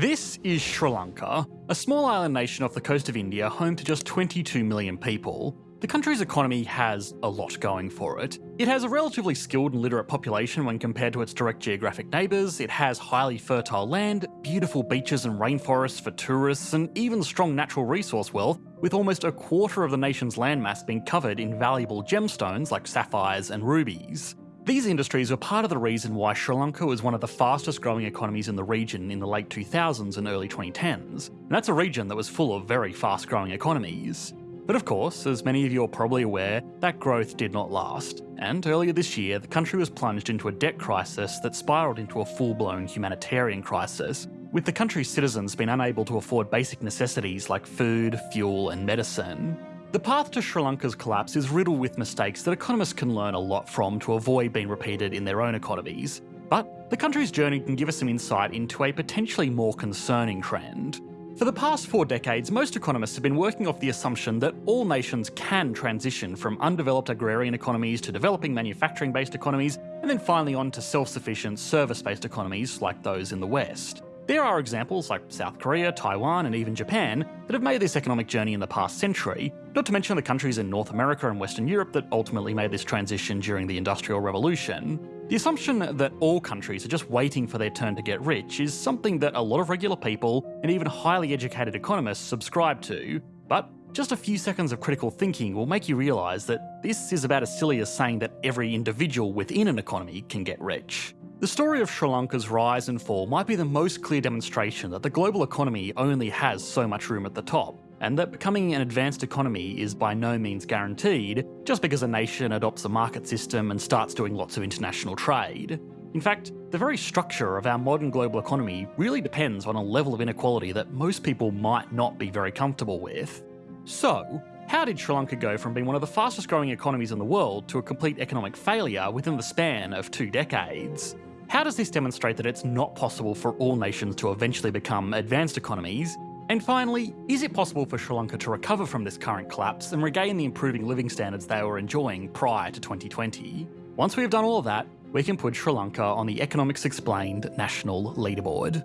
This is Sri Lanka, a small island nation off the coast of India home to just 22 million people. The country's economy has a lot going for it. It has a relatively skilled and literate population when compared to its direct geographic neighbours, it has highly fertile land, beautiful beaches and rainforests for tourists, and even strong natural resource wealth, with almost a quarter of the nation's landmass being covered in valuable gemstones like sapphires and rubies. These industries were part of the reason why Sri Lanka was one of the fastest growing economies in the region in the late 2000s and early 2010s, and that's a region that was full of very fast growing economies. But of course, as many of you are probably aware, that growth did not last, and earlier this year the country was plunged into a debt crisis that spiralled into a full blown humanitarian crisis, with the country's citizens being unable to afford basic necessities like food, fuel, and medicine. The path to Sri Lanka's collapse is riddled with mistakes that economists can learn a lot from to avoid being repeated in their own economies. But the country's journey can give us some insight into a potentially more concerning trend. For the past four decades, most economists have been working off the assumption that all nations can transition from undeveloped agrarian economies to developing manufacturing based economies, and then finally on to self sufficient service based economies like those in the West. There are examples like South Korea, Taiwan, and even Japan that have made this economic journey in the past century, not to mention the countries in North America and Western Europe that ultimately made this transition during the Industrial Revolution. The assumption that all countries are just waiting for their turn to get rich is something that a lot of regular people and even highly educated economists subscribe to, but just a few seconds of critical thinking will make you realise that this is about as silly as saying that every individual within an economy can get rich. The story of Sri Lanka's rise and fall might be the most clear demonstration that the global economy only has so much room at the top, and that becoming an advanced economy is by no means guaranteed just because a nation adopts a market system and starts doing lots of international trade. In fact, the very structure of our modern global economy really depends on a level of inequality that most people might not be very comfortable with. So, how did Sri Lanka go from being one of the fastest growing economies in the world to a complete economic failure within the span of two decades? How does this demonstrate that it's not possible for all nations to eventually become advanced economies? And finally, is it possible for Sri Lanka to recover from this current collapse and regain the improving living standards they were enjoying prior to 2020? Once we have done all of that, we can put Sri Lanka on the Economics Explained national leaderboard.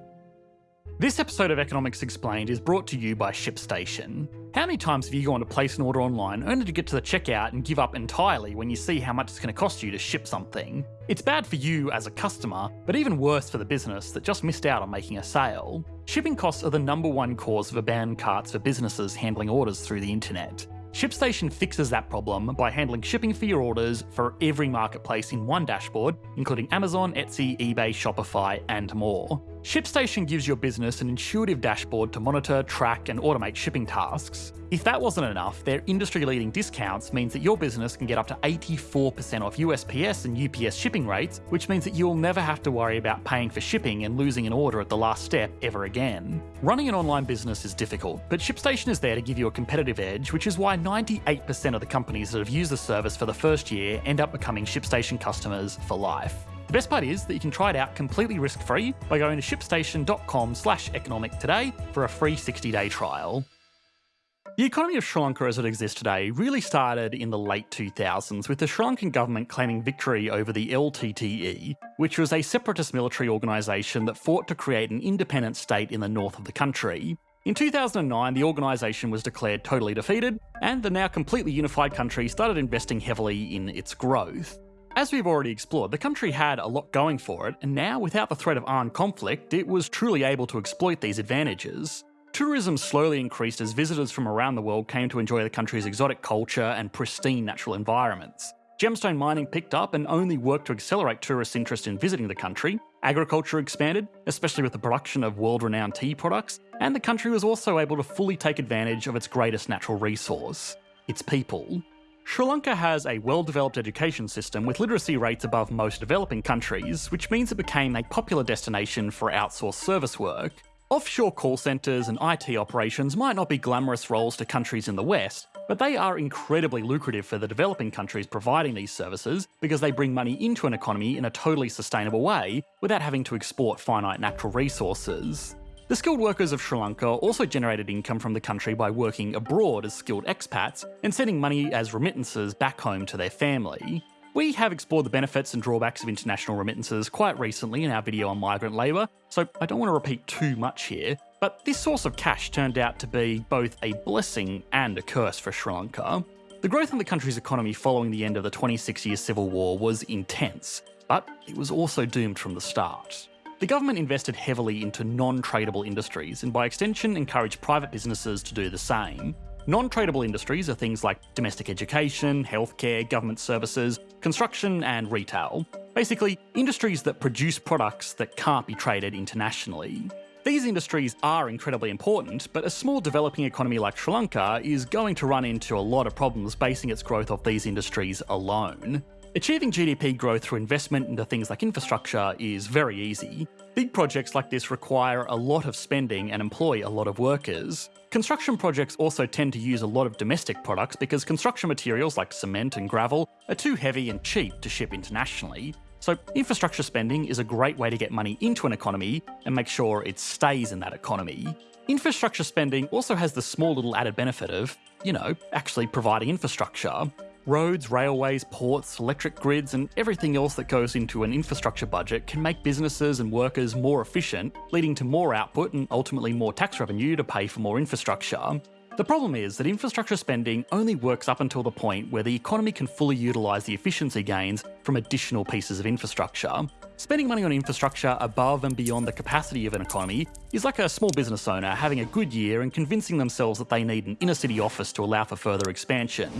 This episode of Economics Explained is brought to you by ShipStation. How many times have you gone to place an order online only to get to the checkout and give up entirely when you see how much it's going to cost you to ship something? It's bad for you as a customer, but even worse for the business that just missed out on making a sale. Shipping costs are the number one cause of abandoned carts for businesses handling orders through the internet. ShipStation fixes that problem by handling shipping for your orders for every marketplace in one dashboard, including Amazon, Etsy, eBay, Shopify, and more. ShipStation gives your business an intuitive dashboard to monitor, track, and automate shipping tasks. If that wasn't enough, their industry leading discounts means that your business can get up to 84% off USPS and UPS shipping rates, which means that you'll never have to worry about paying for shipping and losing an order at the last step ever again. Running an online business is difficult, but ShipStation is there to give you a competitive edge, which is why 98% of the companies that have used the service for the first year end up becoming ShipStation customers for life. The best part is that you can try it out completely risk-free by going to shipstation.com slash economic today for a free 60-day trial. The economy of Sri Lanka as it exists today really started in the late 2000s with the Sri Lankan government claiming victory over the LTTE, which was a separatist military organisation that fought to create an independent state in the north of the country. In 2009, the organisation was declared totally defeated, and the now completely unified country started investing heavily in its growth. As we've already explored, the country had a lot going for it, and now, without the threat of armed conflict, it was truly able to exploit these advantages. Tourism slowly increased as visitors from around the world came to enjoy the country's exotic culture and pristine natural environments. Gemstone mining picked up and only worked to accelerate tourists' interest in visiting the country. Agriculture expanded, especially with the production of world renowned tea products, and the country was also able to fully take advantage of its greatest natural resource its people. Sri Lanka has a well developed education system with literacy rates above most developing countries, which means it became a popular destination for outsourced service work. Offshore call centres and IT operations might not be glamorous roles to countries in the West, but they are incredibly lucrative for the developing countries providing these services because they bring money into an economy in a totally sustainable way without having to export finite natural resources. The skilled workers of Sri Lanka also generated income from the country by working abroad as skilled expats and sending money as remittances back home to their family. We have explored the benefits and drawbacks of international remittances quite recently in our video on migrant labour, so I don't want to repeat too much here, but this source of cash turned out to be both a blessing and a curse for Sri Lanka. The growth in the country's economy following the end of the 26 year civil war was intense, but it was also doomed from the start. The government invested heavily into non tradable industries and, by extension, encouraged private businesses to do the same. Non tradable industries are things like domestic education, healthcare, government services, construction, and retail. Basically, industries that produce products that can't be traded internationally. These industries are incredibly important, but a small developing economy like Sri Lanka is going to run into a lot of problems basing its growth off these industries alone. Achieving GDP growth through investment into things like infrastructure is very easy. Big projects like this require a lot of spending and employ a lot of workers. Construction projects also tend to use a lot of domestic products because construction materials like cement and gravel are too heavy and cheap to ship internationally. So, infrastructure spending is a great way to get money into an economy and make sure it stays in that economy. Infrastructure spending also has the small little added benefit of, you know, actually providing infrastructure. Roads, railways, ports, electric grids, and everything else that goes into an infrastructure budget can make businesses and workers more efficient, leading to more output and ultimately more tax revenue to pay for more infrastructure. The problem is that infrastructure spending only works up until the point where the economy can fully utilise the efficiency gains from additional pieces of infrastructure. Spending money on infrastructure above and beyond the capacity of an economy is like a small business owner having a good year and convincing themselves that they need an inner city office to allow for further expansion.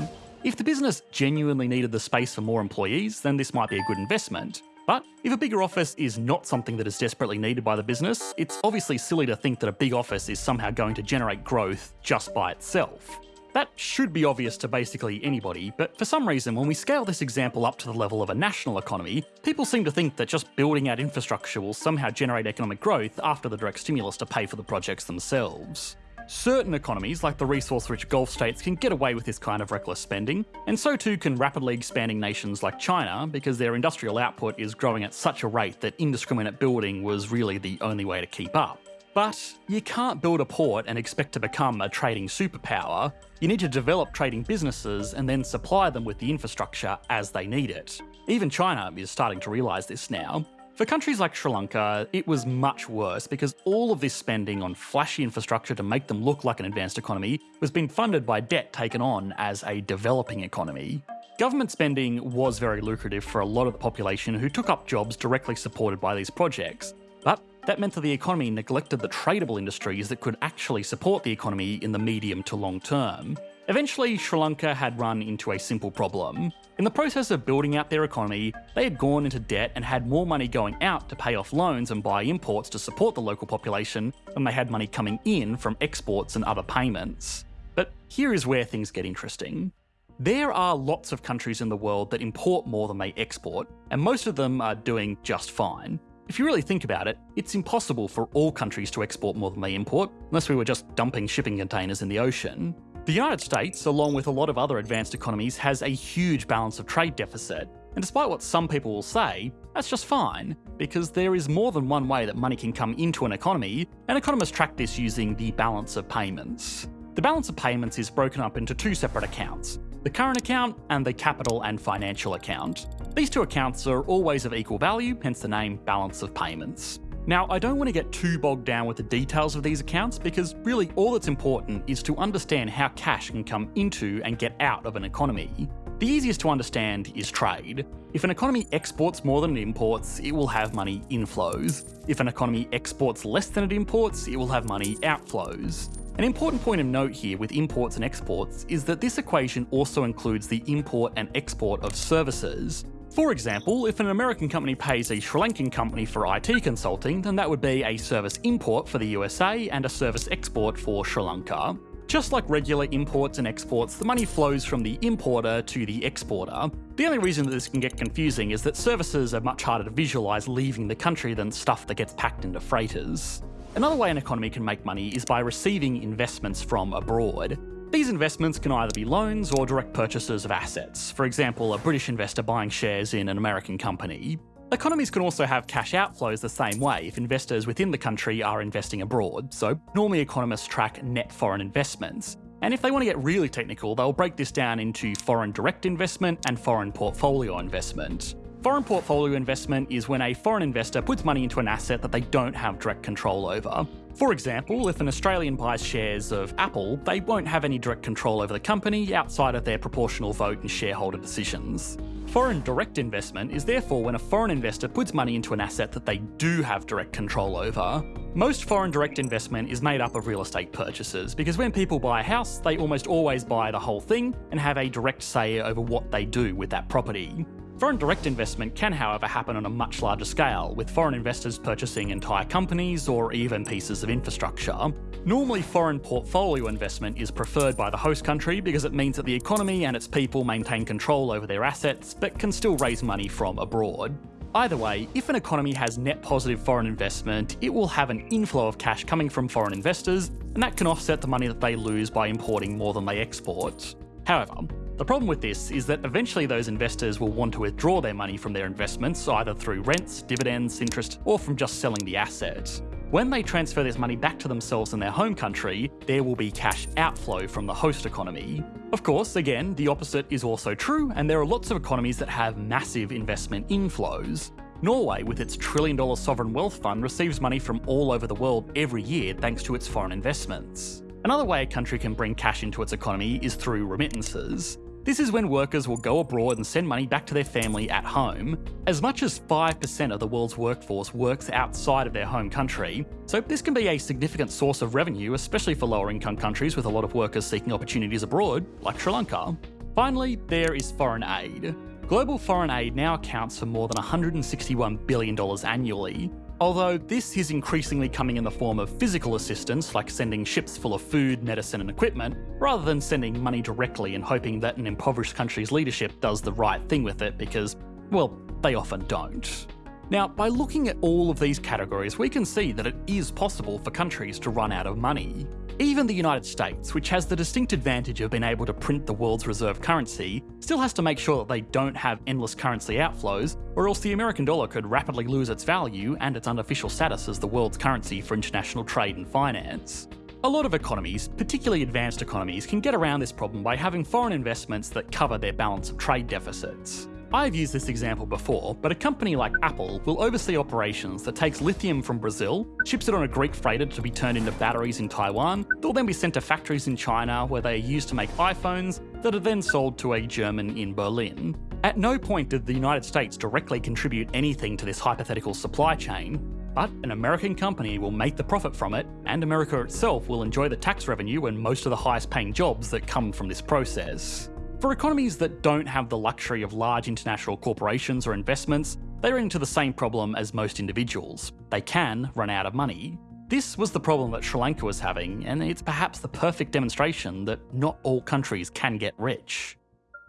If the business genuinely needed the space for more employees, then this might be a good investment. But if a bigger office is not something that is desperately needed by the business, it's obviously silly to think that a big office is somehow going to generate growth just by itself. That should be obvious to basically anybody, but for some reason, when we scale this example up to the level of a national economy, people seem to think that just building out infrastructure will somehow generate economic growth after the direct stimulus to pay for the projects themselves. Certain economies, like the resource rich Gulf states, can get away with this kind of reckless spending, and so too can rapidly expanding nations like China because their industrial output is growing at such a rate that indiscriminate building was really the only way to keep up. But you can't build a port and expect to become a trading superpower. You need to develop trading businesses and then supply them with the infrastructure as they need it. Even China is starting to realise this now. For countries like Sri Lanka, it was much worse because all of this spending on flashy infrastructure to make them look like an advanced economy was being funded by debt taken on as a developing economy. Government spending was very lucrative for a lot of the population who took up jobs directly supported by these projects, but that meant that the economy neglected the tradable industries that could actually support the economy in the medium to long term. Eventually, Sri Lanka had run into a simple problem. In the process of building out their economy, they had gone into debt and had more money going out to pay off loans and buy imports to support the local population than they had money coming in from exports and other payments. But here is where things get interesting. There are lots of countries in the world that import more than they export, and most of them are doing just fine. If you really think about it, it's impossible for all countries to export more than they import, unless we were just dumping shipping containers in the ocean. The United States, along with a lot of other advanced economies, has a huge balance of trade deficit. And despite what some people will say, that's just fine, because there is more than one way that money can come into an economy, and economists track this using the balance of payments. The balance of payments is broken up into two separate accounts the current account and the capital and financial account. These two accounts are always of equal value, hence the name balance of payments. Now, I don't want to get too bogged down with the details of these accounts because really all that's important is to understand how cash can come into and get out of an economy. The easiest to understand is trade. If an economy exports more than it imports, it will have money inflows. If an economy exports less than it imports, it will have money outflows. An important point of note here with imports and exports is that this equation also includes the import and export of services. For example, if an American company pays a Sri Lankan company for IT consulting, then that would be a service import for the USA and a service export for Sri Lanka. Just like regular imports and exports, the money flows from the importer to the exporter. The only reason that this can get confusing is that services are much harder to visualise leaving the country than stuff that gets packed into freighters. Another way an economy can make money is by receiving investments from abroad. These investments can either be loans or direct purchases of assets, for example, a British investor buying shares in an American company. Economies can also have cash outflows the same way if investors within the country are investing abroad, so normally economists track net foreign investments. And if they want to get really technical, they'll break this down into foreign direct investment and foreign portfolio investment. Foreign portfolio investment is when a foreign investor puts money into an asset that they don't have direct control over. For example, if an Australian buys shares of Apple, they won't have any direct control over the company outside of their proportional vote and shareholder decisions. Foreign direct investment is therefore when a foreign investor puts money into an asset that they do have direct control over. Most foreign direct investment is made up of real estate purchases, because when people buy a house, they almost always buy the whole thing and have a direct say over what they do with that property. Foreign direct investment can, however, happen on a much larger scale, with foreign investors purchasing entire companies or even pieces of infrastructure. Normally, foreign portfolio investment is preferred by the host country because it means that the economy and its people maintain control over their assets, but can still raise money from abroad. Either way, if an economy has net positive foreign investment, it will have an inflow of cash coming from foreign investors, and that can offset the money that they lose by importing more than they export. However, the problem with this is that eventually those investors will want to withdraw their money from their investments, either through rents, dividends, interest, or from just selling the asset. When they transfer this money back to themselves in their home country, there will be cash outflow from the host economy. Of course, again, the opposite is also true, and there are lots of economies that have massive investment inflows. Norway, with its trillion dollar sovereign wealth fund, receives money from all over the world every year thanks to its foreign investments. Another way a country can bring cash into its economy is through remittances. This is when workers will go abroad and send money back to their family at home. As much as 5% of the world's workforce works outside of their home country, so this can be a significant source of revenue, especially for lower income countries with a lot of workers seeking opportunities abroad, like Sri Lanka. Finally, there is foreign aid. Global foreign aid now accounts for more than $161 billion annually, Although this is increasingly coming in the form of physical assistance, like sending ships full of food, medicine, and equipment, rather than sending money directly and hoping that an impoverished country's leadership does the right thing with it because, well, they often don't. Now, by looking at all of these categories, we can see that it is possible for countries to run out of money. Even the United States, which has the distinct advantage of being able to print the world's reserve currency, still has to make sure that they don't have endless currency outflows, or else the American dollar could rapidly lose its value and its unofficial status as the world's currency for international trade and finance. A lot of economies, particularly advanced economies, can get around this problem by having foreign investments that cover their balance of trade deficits. I've used this example before, but a company like Apple will oversee operations that takes lithium from Brazil, ships it on a Greek freighter to be turned into batteries in Taiwan, they'll then be sent to factories in China where they are used to make iPhones that are then sold to a German in Berlin. At no point did the United States directly contribute anything to this hypothetical supply chain, but an American company will make the profit from it, and America itself will enjoy the tax revenue and most of the highest paying jobs that come from this process. For economies that don't have the luxury of large international corporations or investments, they run into the same problem as most individuals. They can run out of money. This was the problem that Sri Lanka was having, and it's perhaps the perfect demonstration that not all countries can get rich.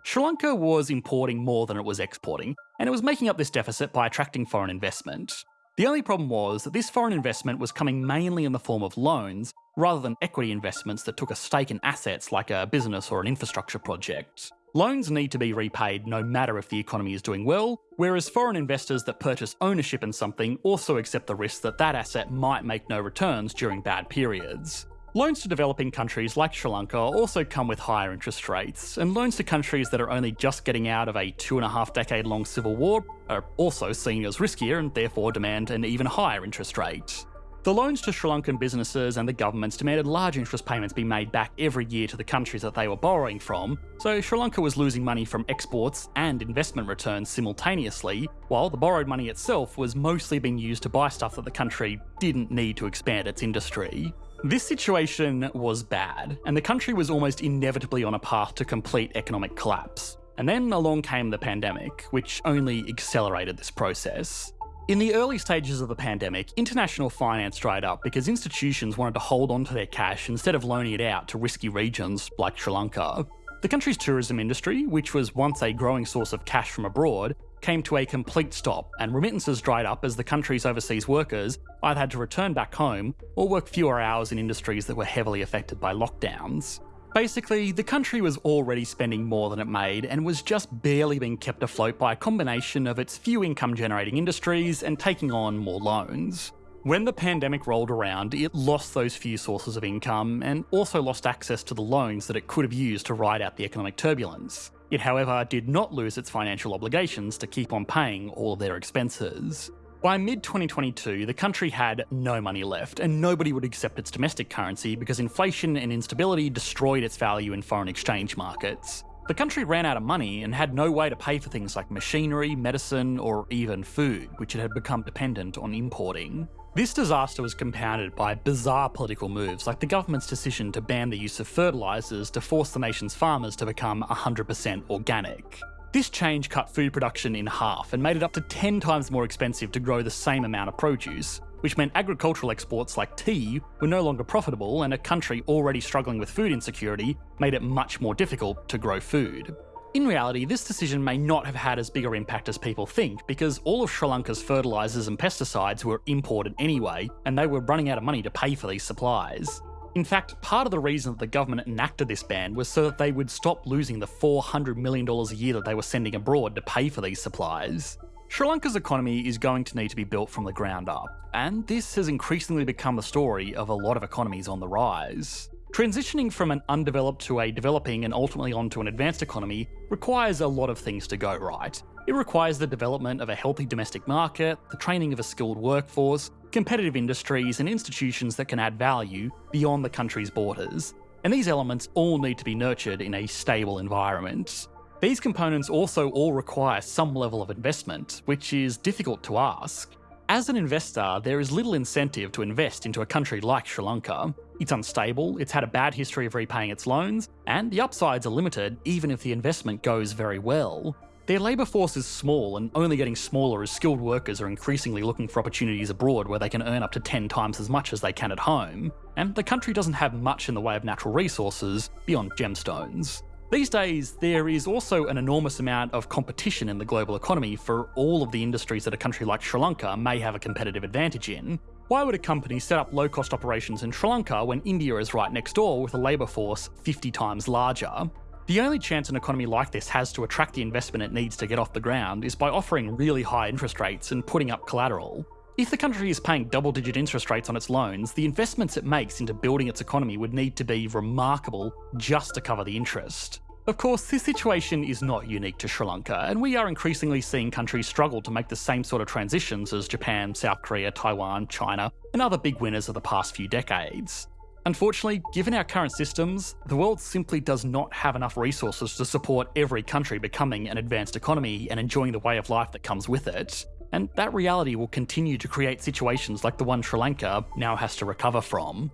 Sri Lanka was importing more than it was exporting, and it was making up this deficit by attracting foreign investment. The only problem was that this foreign investment was coming mainly in the form of loans, rather than equity investments that took a stake in assets like a business or an infrastructure project. Loans need to be repaid no matter if the economy is doing well, whereas foreign investors that purchase ownership in something also accept the risk that that asset might make no returns during bad periods. Loans to developing countries like Sri Lanka also come with higher interest rates, and loans to countries that are only just getting out of a two and a half decade long civil war are also seen as riskier and therefore demand an even higher interest rate. The loans to Sri Lankan businesses and the governments demanded large interest payments be made back every year to the countries that they were borrowing from, so Sri Lanka was losing money from exports and investment returns simultaneously, while the borrowed money itself was mostly being used to buy stuff that the country didn't need to expand its industry. This situation was bad, and the country was almost inevitably on a path to complete economic collapse. And then along came the pandemic, which only accelerated this process. In the early stages of the pandemic, international finance dried up because institutions wanted to hold onto their cash instead of loaning it out to risky regions like Sri Lanka. The country's tourism industry, which was once a growing source of cash from abroad, came to a complete stop, and remittances dried up as the country's overseas workers either had to return back home or work fewer hours in industries that were heavily affected by lockdowns. Basically, the country was already spending more than it made and was just barely being kept afloat by a combination of its few income generating industries and taking on more loans. When the pandemic rolled around, it lost those few sources of income and also lost access to the loans that it could have used to ride out the economic turbulence. It, however, did not lose its financial obligations to keep on paying all of their expenses. By mid 2022, the country had no money left, and nobody would accept its domestic currency because inflation and instability destroyed its value in foreign exchange markets. The country ran out of money and had no way to pay for things like machinery, medicine, or even food, which it had become dependent on importing. This disaster was compounded by bizarre political moves like the government's decision to ban the use of fertilisers to force the nation's farmers to become 100% organic. This change cut food production in half and made it up to 10 times more expensive to grow the same amount of produce, which meant agricultural exports like tea were no longer profitable and a country already struggling with food insecurity made it much more difficult to grow food. In reality, this decision may not have had as big an impact as people think, because all of Sri Lanka's fertilisers and pesticides were imported anyway, and they were running out of money to pay for these supplies. In fact, part of the reason that the government enacted this ban was so that they would stop losing the $400 million a year that they were sending abroad to pay for these supplies. Sri Lanka's economy is going to need to be built from the ground up, and this has increasingly become the story of a lot of economies on the rise. Transitioning from an undeveloped to a developing and ultimately onto an advanced economy requires a lot of things to go right. It requires the development of a healthy domestic market, the training of a skilled workforce, competitive industries, and institutions that can add value beyond the country's borders. And these elements all need to be nurtured in a stable environment. These components also all require some level of investment, which is difficult to ask. As an investor, there is little incentive to invest into a country like Sri Lanka. It's unstable, it's had a bad history of repaying its loans, and the upsides are limited even if the investment goes very well. Their labour force is small and only getting smaller as skilled workers are increasingly looking for opportunities abroad where they can earn up to 10 times as much as they can at home, and the country doesn't have much in the way of natural resources beyond gemstones. These days, there is also an enormous amount of competition in the global economy for all of the industries that a country like Sri Lanka may have a competitive advantage in. Why would a company set up low cost operations in Sri Lanka when India is right next door with a labour force 50 times larger? The only chance an economy like this has to attract the investment it needs to get off the ground is by offering really high interest rates and putting up collateral. If the country is paying double digit interest rates on its loans, the investments it makes into building its economy would need to be remarkable just to cover the interest. Of course, this situation is not unique to Sri Lanka, and we are increasingly seeing countries struggle to make the same sort of transitions as Japan, South Korea, Taiwan, China, and other big winners of the past few decades. Unfortunately, given our current systems, the world simply does not have enough resources to support every country becoming an advanced economy and enjoying the way of life that comes with it. And that reality will continue to create situations like the one Sri Lanka now has to recover from.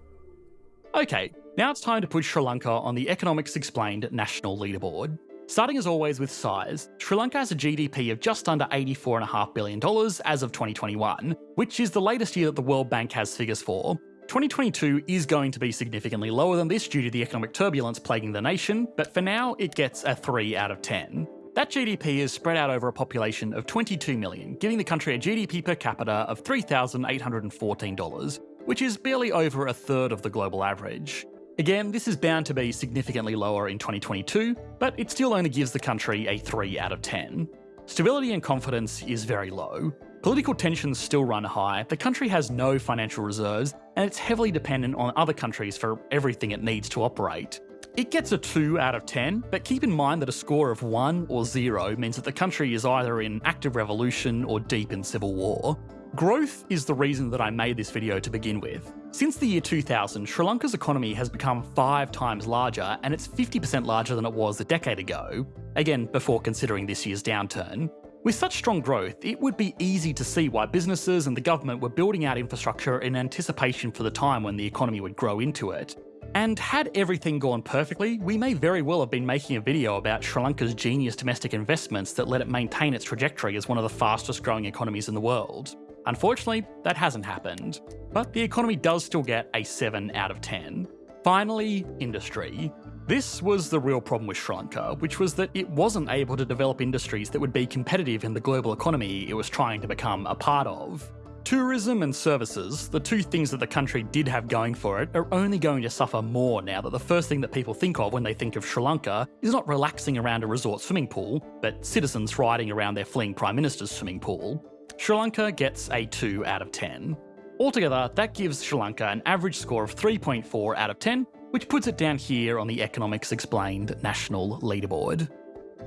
Okay, now it's time to put Sri Lanka on the Economics Explained national leaderboard. Starting as always with size, Sri Lanka has a GDP of just under $84.5 billion as of 2021, which is the latest year that the World Bank has figures for. 2022 is going to be significantly lower than this due to the economic turbulence plaguing the nation, but for now it gets a 3 out of 10. That GDP is spread out over a population of 22 million, giving the country a GDP per capita of $3,814, which is barely over a third of the global average. Again, this is bound to be significantly lower in 2022, but it still only gives the country a 3 out of 10. Stability and confidence is very low. Political tensions still run high, the country has no financial reserves, and it's heavily dependent on other countries for everything it needs to operate. It gets a 2 out of 10, but keep in mind that a score of 1 or 0 means that the country is either in active revolution or deep in civil war. Growth is the reason that I made this video to begin with. Since the year 2000, Sri Lanka's economy has become five times larger and it's 50% larger than it was a decade ago, again before considering this year's downturn. With such strong growth, it would be easy to see why businesses and the government were building out infrastructure in anticipation for the time when the economy would grow into it. And had everything gone perfectly, we may very well have been making a video about Sri Lanka's genius domestic investments that let it maintain its trajectory as one of the fastest growing economies in the world. Unfortunately, that hasn't happened, but the economy does still get a 7 out of 10. Finally, industry. This was the real problem with Sri Lanka, which was that it wasn't able to develop industries that would be competitive in the global economy it was trying to become a part of. Tourism and services, the two things that the country did have going for it, are only going to suffer more now that the first thing that people think of when they think of Sri Lanka is not relaxing around a resort swimming pool, but citizens riding around their fleeing Prime Minister's swimming pool. Sri Lanka gets a 2 out of 10. Altogether, that gives Sri Lanka an average score of 3.4 out of 10, which puts it down here on the Economics Explained national leaderboard.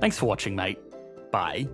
Thanks for watching, mate. Bye.